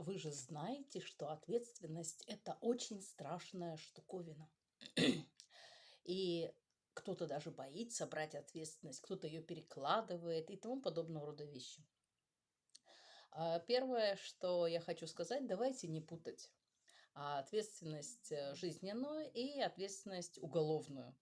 вы же знаете, что ответственность– это очень страшная штуковина. И кто-то даже боится брать ответственность, кто-то ее перекладывает и тому подобного рода вещи. А, первое, что я хочу сказать, давайте не путать ответственность э, жизненную и ответственность уголовную.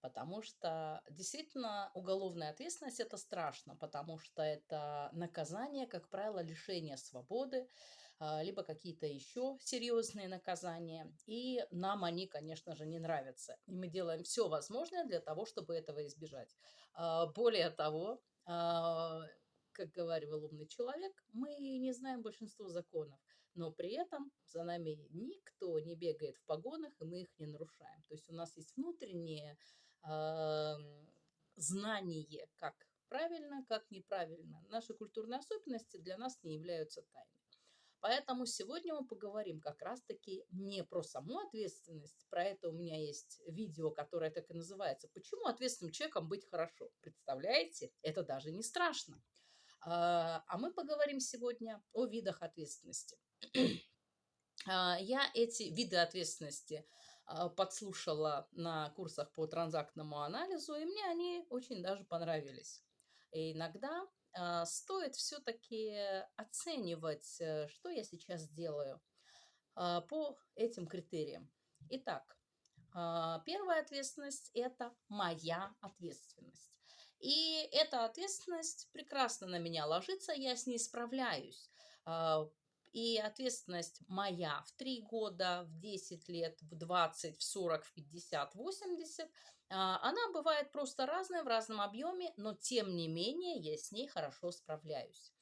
Потому что действительно уголовная ответственность это страшно, потому что это наказание, как правило, лишение свободы, а, либо какие-то еще серьезные наказания. И нам они, конечно же, не нравятся. И мы делаем все возможное для того, чтобы этого избежать. А, более того, а, как говорил умный человек, мы не знаем большинство законов, но при этом за нами никто не бегает в погонах, и мы их не нарушаем. То есть у нас есть внутреннее знание, как правильно, как неправильно. Наши культурные особенности для нас не являются тайной. Поэтому сегодня мы поговорим как раз-таки не про саму ответственность. Про это у меня есть видео, которое так и называется «Почему ответственным человеком быть хорошо?». Представляете? Это даже не страшно. А, а мы поговорим сегодня о видах ответственности. А, я эти виды ответственности а, подслушала на курсах по транзактному анализу, и мне они очень даже понравились. И иногда стоит все-таки оценивать, э, что я сейчас делаю а, по этим критериям. Итак, а, первая ответственность – это моя ответственность. И эта ответственность прекрасно на меня ложится, я с ней справляюсь. И ответственность моя в 3 года, в 10 лет, в 20, в 40, в 50, 80, она бывает просто разная в разном объеме, но тем не менее я с ней хорошо справляюсь.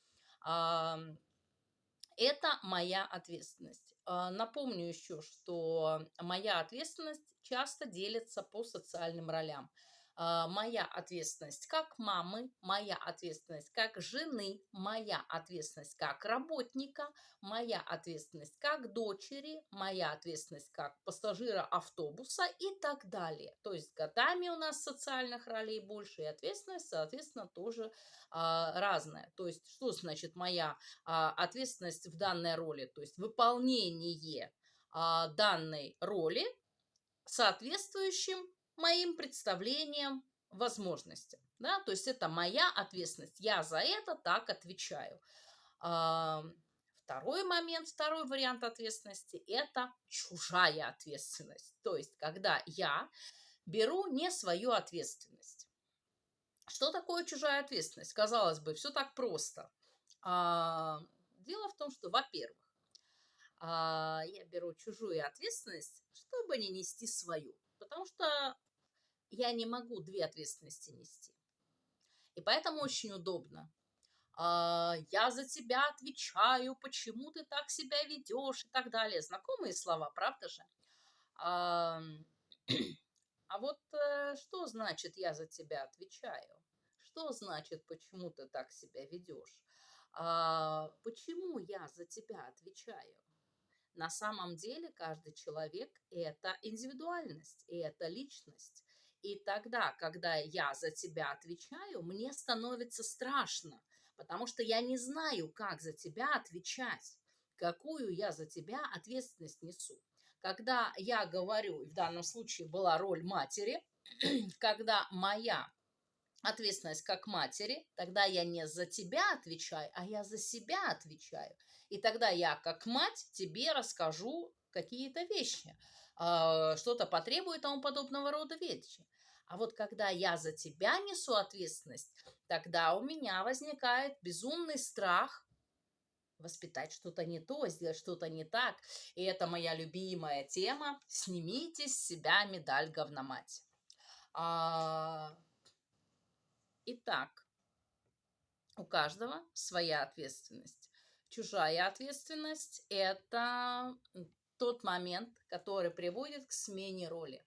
Это моя ответственность. Напомню еще, что моя ответственность часто делится по социальным ролям. А, моя ответственность как мамы, моя ответственность как жены, моя ответственность как работника, моя ответственность как дочери, моя ответственность как пассажира автобуса и так далее. То есть годами у нас социальных ролей больше, и ответственность, соответственно, тоже а, разная. То есть что значит моя а, ответственность в данной роли? То есть выполнение а, данной роли соответствующим моим представлениям, возможностям. Да? То есть это моя ответственность. Я за это так отвечаю. Второй момент, второй вариант ответственности – это чужая ответственность. То есть когда я беру не свою ответственность. Что такое чужая ответственность? Казалось бы, все так просто. А, дело в том, что, во-первых, а, я беру чужую ответственность, чтобы не нести свою. Потому что я не могу две ответственности нести. И поэтому очень удобно. А, я за тебя отвечаю, почему ты так себя ведешь и так далее. Знакомые слова, правда же? А, вот э, что значит я за тебя отвечаю? Что значит, почему ты так себя ведешь? А, почему я за тебя отвечаю? На самом деле каждый человек – это индивидуальность, и это личность. И тогда, когда я за тебя отвечаю, мне становится страшно, потому что я не знаю, как за тебя отвечать, какую я за тебя ответственность несу. Когда я говорю, в данном случае была роль матери, когда моя ответственность как матери, тогда я не за тебя отвечаю, а я за себя отвечаю. И тогда я как мать тебе расскажу какие-то вещи, а, что-то потребует тому подобного рода вещи. А вот когда я за тебя несу ответственность, тогда у меня возникает безумный страх воспитать что-то не то, сделать что-то не так. И это моя любимая тема. Снимите с себя медаль говномать. А... Итак, у каждого своя ответственность. Чужая ответственность – это тот момент, который приводит к смене роли.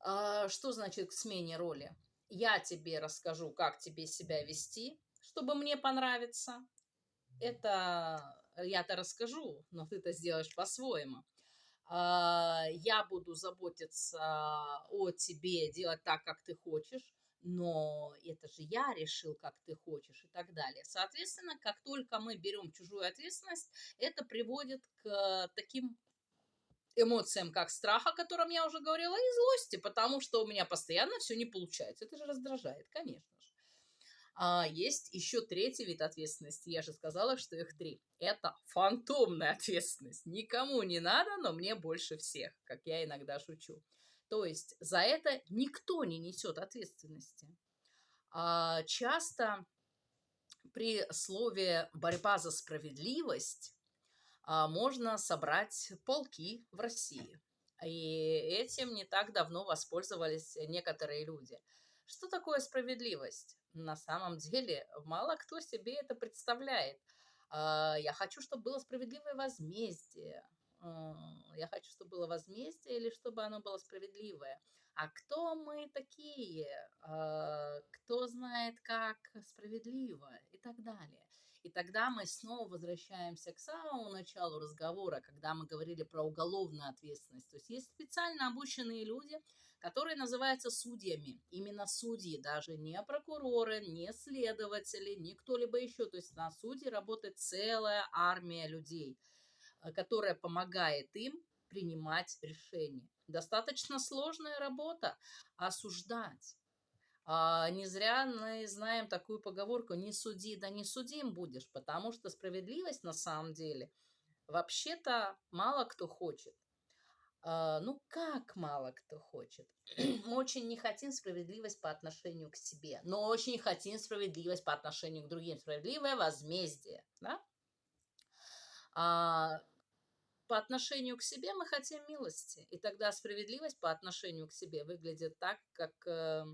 А, что значит к смене роли? Я тебе расскажу, как тебе себя вести, чтобы мне понравиться. Это я-то расскажу, но ты-то сделаешь по-своему. А, я буду заботиться о тебе, делать так, как ты хочешь. Но это же я решил, как ты хочешь и так далее. Соответственно, как только мы берем чужую ответственность, это приводит к таким эмоциям, как страх, о котором я уже говорила, и злости, потому что у меня постоянно все не получается. Это же раздражает, конечно же. А есть еще третий вид ответственности. Я же сказала, что их три. Это фантомная ответственность. Никому не надо, но мне больше всех, как я иногда шучу. То есть за это никто не несет ответственности. А часто при слове «борьба за справедливость» а, можно собрать полки в России. И этим не так давно воспользовались некоторые люди. Что такое справедливость? На самом деле мало кто себе это представляет. А, я хочу, чтобы было справедливое возмездие. Я хочу, чтобы было возмездие или чтобы оно было справедливое. А кто мы такие? А, кто знает, как справедливо? И так далее. И тогда мы снова возвращаемся к самому началу разговора, когда мы говорили про уголовную ответственность. То есть есть специально обученные люди, которые называются судьями. Именно судьи, даже не прокуроры, не следователи, не кто-либо еще. То есть на суде работает целая армия людей, которая помогает им принимать решения. Достаточно сложная работа осуждать. А, не зря мы знаем такую поговорку «не суди, да не судим будешь», потому что справедливость на самом деле вообще-то мало кто хочет. А, ну, как мало кто хочет? Мы очень не хотим справедливость по отношению к себе, но очень хотим справедливость по отношению к другим. Справедливое возмездие, да? А, по отношению к себе мы хотим милости, и тогда справедливость по отношению к себе выглядит так, как э,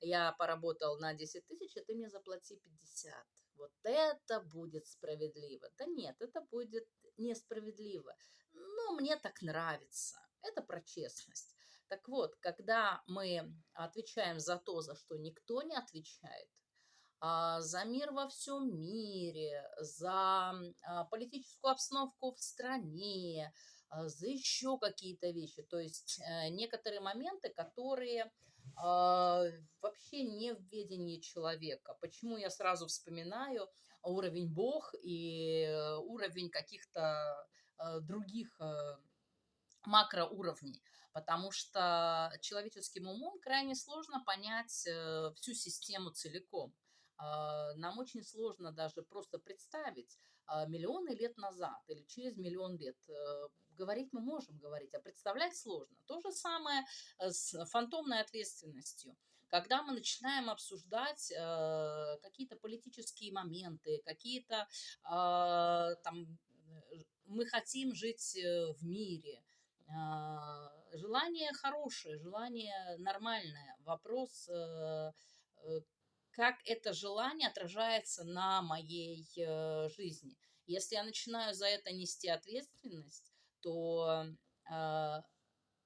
я поработал на 10 тысяч, а ты мне заплати 50. Вот это будет справедливо. Да нет, это будет несправедливо. Но мне так нравится. Это про честность. Так вот, когда мы отвечаем за то, за что никто не отвечает, за мир во всем мире, за а, политическую обстановку в стране, а, за еще какие-то вещи. То есть э, некоторые моменты, которые а, вообще не в ведении человека. Почему я сразу вспоминаю уровень Бог и э, уровень каких-то э, других макроуровней? Потому что человеческим умом крайне сложно понять всю систему целиком. А, нам очень сложно даже просто представить а, миллионы лет назад или через миллион лет говорить мы можем говорить, а представлять сложно. То же самое э, с фантомной ответственностью. Когда мы начинаем обсуждать э, какие-то политические моменты, какие-то э, там мы хотим жить э, в мире, э, желание хорошее, желание нормальное. Вопрос, э, э, как это желание отражается на моей э, жизни. Если я начинаю за это нести ответственность, то э,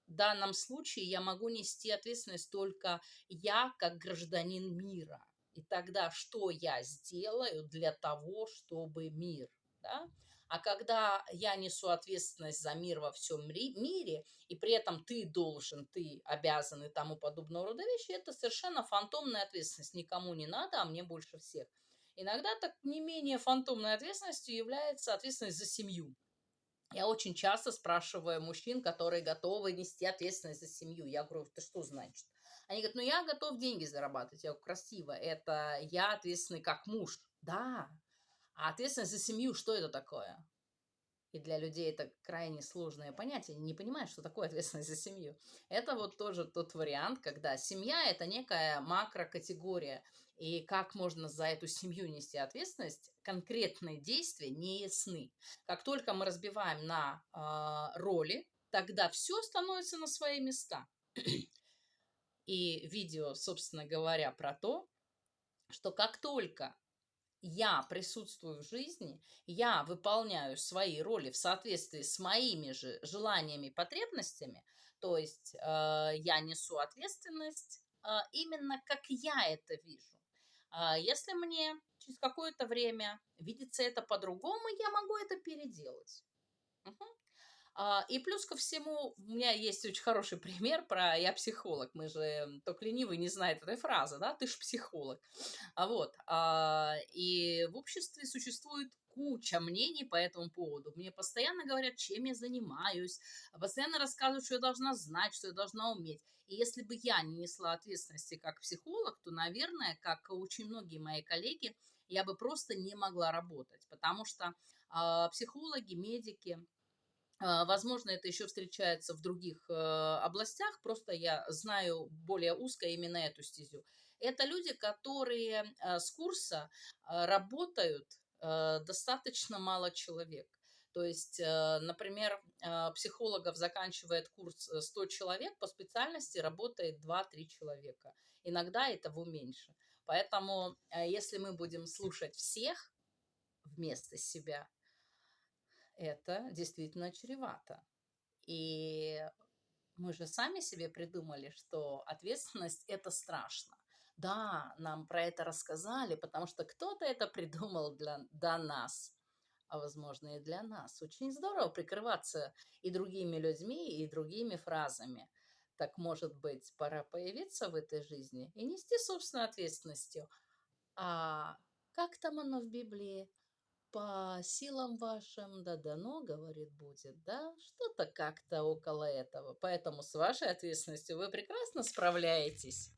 в данном случае я могу нести ответственность только я как гражданин мира. И тогда что я сделаю для того, чтобы мир, да? А когда я несу ответственность за мир во всем мире, и при этом ты должен, ты обязан и тому подобного рода вещи, это совершенно фантомная ответственность. Никому не надо, а мне больше всех. Иногда так не менее фантомной ответственностью является ответственность за семью. Я очень часто спрашиваю мужчин, которые готовы нести ответственность за семью. Я говорю, ты что значит? Они говорят, ну я готов деньги зарабатывать. Я говорю, красиво, это я ответственный как муж. Да, а ответственность за семью, что это такое? И для людей это крайне сложное понятие, не понимают, что такое ответственность за семью. Это вот тоже тот вариант, когда семья – это некая макрокатегория, и как можно за эту семью нести ответственность, конкретные действия не ясны. Как только мы разбиваем на э, роли, тогда все становится на свои места. И видео, собственно говоря, про то, что как только я присутствую в жизни, я выполняю свои роли в соответствии с моими же желаниями и потребностями, то есть э, я несу ответственность э, именно как я это вижу. А если мне через какое-то время видится это по-другому, я могу это переделать. Угу. А, и плюс ко всему, у меня есть очень хороший пример про «я психолог». Мы же, только ленивый не знает этой фразы, да, ты ж психолог. А вот, а, и в обществе существует куча мнений по этому поводу. Мне постоянно говорят, чем я занимаюсь, постоянно рассказывают, что я должна знать, что я должна уметь. И если бы я не несла ответственности как психолог, то, наверное, как очень многие мои коллеги, я бы просто не могла работать, потому что э, психологи, медики, возможно, это еще встречается в других э, областях, просто я знаю более узко именно эту стезю. Это люди, которые э, с курса э, работают достаточно мало человек. То есть, например, психологов заканчивает курс 100 человек, по специальности работает 2-3 человека. Иногда этого меньше. Поэтому, если мы будем слушать всех вместо себя, это действительно чревато. И мы же сами себе придумали, что ответственность – это страшно. Да, нам про это рассказали, потому что кто-то это придумал для, до нас, а возможно и для нас. Очень здорово прикрываться и другими людьми, и другими фразами. Так, может быть, пора появиться в этой жизни и нести собственную ответственностью. А как там оно в Библии? По силам вашим да дано, говорит, будет, да, что-то как-то около этого. Поэтому с вашей ответственностью вы прекрасно справляетесь.